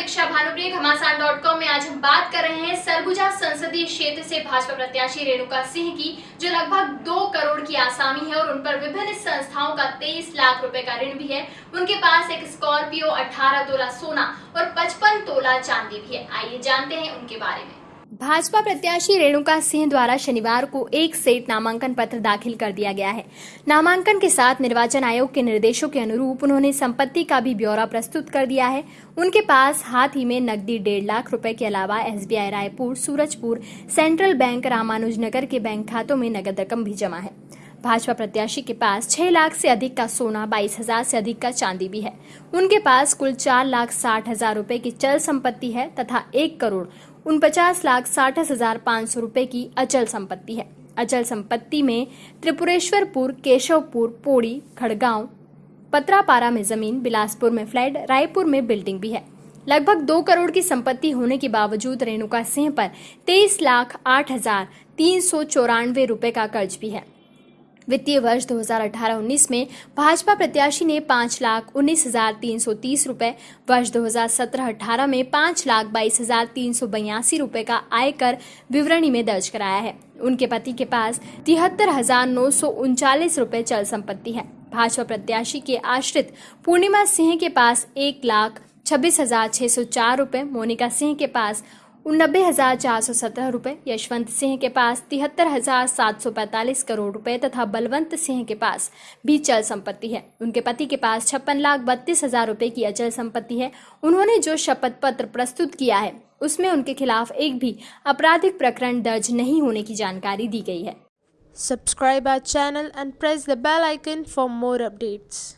दीक्षा भानुप्रिय घमासान dot com में आज हम बात कर रहे हैं सरगुजा संसदीय क्षेत्र से भाजपा प्रत्याशी रेणुका सिंह की, जो लगभग दो करोड़ की आसामी है और उन पर विभिन्न संस्थाओं का तेईस लाख रुपए का ऋण भी है। उनके पास एक स्कॉर्पियो 18 तोला सोना और 55 तोला चांदी भी है। आइए जानते हैं उनके बारे में। भाजपा प्रत्याशी रेणुका सिंह द्वारा शनिवार को एक सेट नामांकन पत्र दाखिल कर दिया गया है। नामांकन के साथ निर्वाचन आयोग के निर्देशों के अनुरूप उन्होंने संपत्ति का भी ब्यौरा प्रस्तुत कर दिया है। उनके पास हाथ ही में नकदी डेढ़ लाख रुपए के अलावा SBI Raipur, Surajpur, central bank Ramanujnagar के बैंक खातों में नगद रकम भी जमा है। भाजपा प्रत्याशी के पास छह लाख से अधिक का सोना, बाईस हज़ार से अधिक का चांदी भी है। उनके पास कुल चार लाख साठ हज़ार रूपए की चल संपत्ति है तथा एक करोड़ उनपचास लाख साठ हज़ार पाँच सौ रूपए की अचल संपत्ति है। अचल संपत्ति में त्रिपुरेश्वरपुर, केशवपुर, पोड़ी, खड़गांव, पत्रापारा में ज़मीन, बिलासपुर में फ्लैट, रायपुर में बिल्डिंग भी है। लगभग दो करोड़ की संपत्ति होने के बावजूद रेणुका सिंह पर तेईस लाख आठ हज़ार तीन सौ चौरानवे रूपए का कर्ज भी है। वित्तीय वर्ष 2018-19 में भाजपा प्रत्याशी ने पाँच लाख उन्नीस हज़ार तीन सौ तीस रूपए, वर्ष 2017-18 में पाँच लाख बाईस हज़ार तीन सौ बयासी रूपए का आयकर विवरणी में दर्ज कराया है। उनके पति के पास तिहत्तर हज़ार नौ सौ उनचालीस रूपए चल संपत्ति है। भाजपा प्रत्याशी के आश्रित पूर्णिमा सिंह के पास एक लाख छब्बीस हज़ार छह सौ चार रूपए, मोनिका सिंह के पास उनबे हज़ार चार सौ सत्रह रूपए, यशवंत सिंह के पास तिहत्तर हज़ार सात सौ पैंतालीस करोड़ रुपए तथा बलवंत सिंह के पास भी चल संपत्ति है। उनके पति के पास छप्पन लाख बत्तीस हज़ार रूपए की अचल संपत्ति है। उन्होंने जो शपथ पत्र प्रस्तुत किया है, उसमें उनके खिलाफ एक भी आपराधिक प्रकरण दर्ज नहीं होने की जानकारी दी गई है। Subscribe our channel and press the bell icon for more updates.